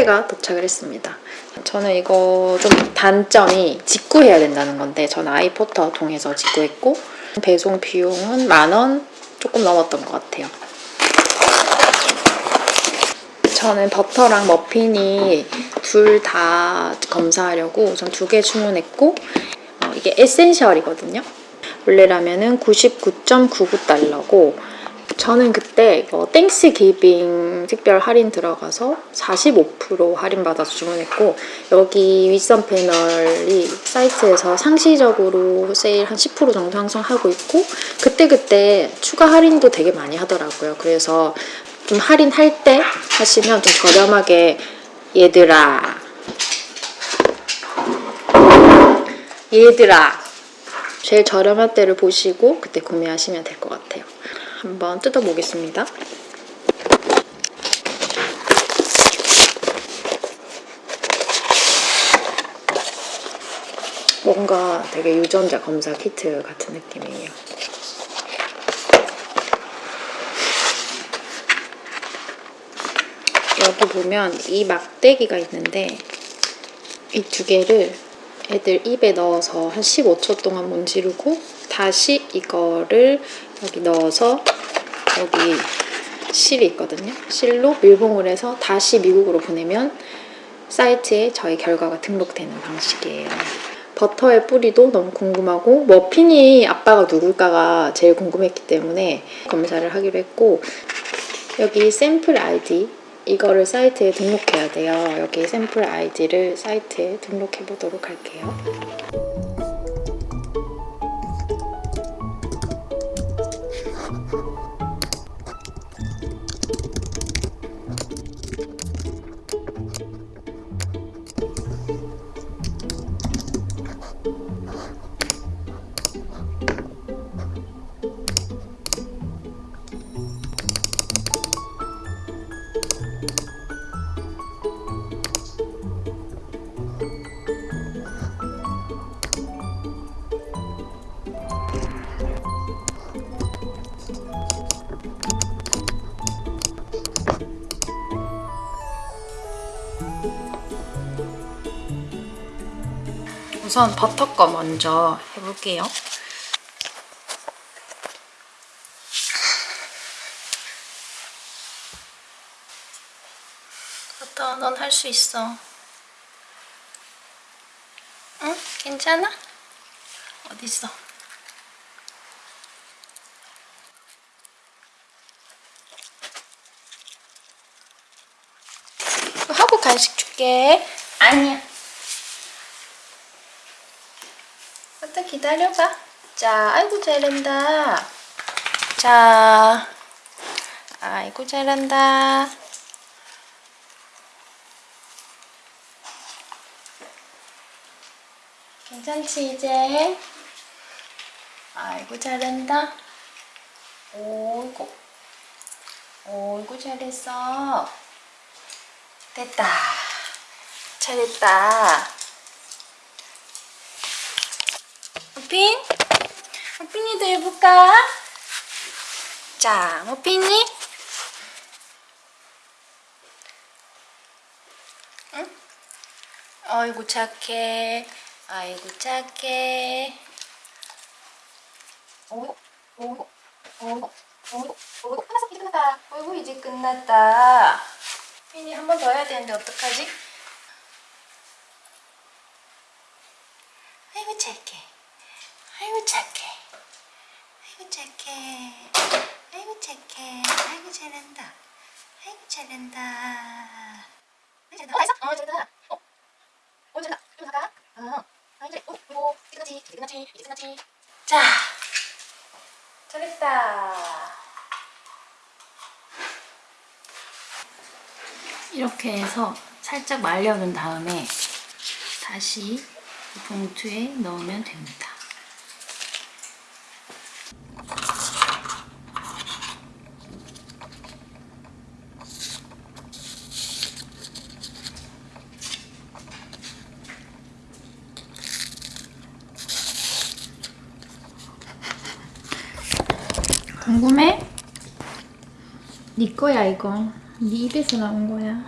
택배가 도착을 했습니다. 저는 이거 좀 단점이 직구해야 된다는 건데 저는 아이포터 통해서 직구했고 배송 비용은 만원 조금 넘었던 것 같아요. 저는 버터랑 머핀이 둘 다 검사하려고 전 두 개 주문했고 어, 이게 에센셜이거든요. 원래라면 은 99.99달러고 저는 그때 어, Thanksgiving 특별 할인 들어가서 45% 할인 받아서 주문했고 여기 윗선 패널이 사이트에서 상시적으로 세일 한 10% 정도 항상 하고 있고 그때그때 추가 할인도 되게 많이 하더라고요. 그래서 좀 할인할 때 하시면 좀 저렴하게 얘들아 얘들아 제일 저렴한 때를 보시고 그때 구매하시면 될 것 같아요. 한번 뜯어보겠습니다. 뭔가 되게 유전자 검사 키트 같은 느낌이에요. 여기 보면 이 막대기가 있는데 이 두 개를 애들 입에 넣어서 한 15초 동안 문지르고 다시 이거를 여기 넣어서 여기 실이 있거든요. 실로 밀봉을 해서 다시 미국으로 보내면 사이트에 저희 결과가 등록되는 방식이에요. 버터의 뿌리도 너무 궁금하고 머핀이 아빠가 누굴까가 제일 궁금했기 때문에 검사를 하기로 했고 여기 샘플 아이디 이거를 사이트에 등록해야 돼요. 여기 샘플 아이디를 사이트에 등록해 보도록 할게요. 우선 버터 거 먼저 해볼게요. 버터, 넌 할 수 있어. 응? 괜찮아? 어딨어? 하고 간식 줄게. 아니야. 일단 기다려봐. 자, 아이고 잘한다. 자, 아이고 잘한다. 괜찮지 이제? 아이고 잘한다. 오이고, 오이고 잘했어. 됐다. 잘했다. 머핀? 머핀이도 해볼까? 자, 머핀이? 응? 아이고 착해. 아이고 착해. 오이고, 오이고, 오이고, 오이고, 오이고. 끝났어, 이제 끝났다. 어이구, 이제 끝났다. 핀이 한 번 더 해야 되는데 어떡하지? 아이고 착해. 아이고 착해. 아이고 착해. 아이고 착해. 아이고 잘한다. 아이고 잘한다. 잘한다. 어? 어, 잘한다. 어, 어, 잘한다. 좀 나가. 어, 아이고 잘. 어, 이거 이제 끝났지. 이제 끝났지. 이제 끝났지. 자, 잘했다. 이렇게 해서 살짝 말려둔 다음에 다시 봉투에 넣으면 됩니다. 궁금해? 네 거야 이거. 네 입에서 나온 거야.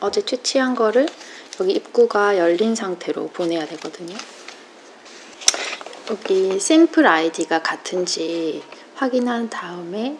어제 채취한 거를 여기 입구가 열린 상태로 보내야 되거든요. 여기 샘플 아이디가 같은지 확인한 다음에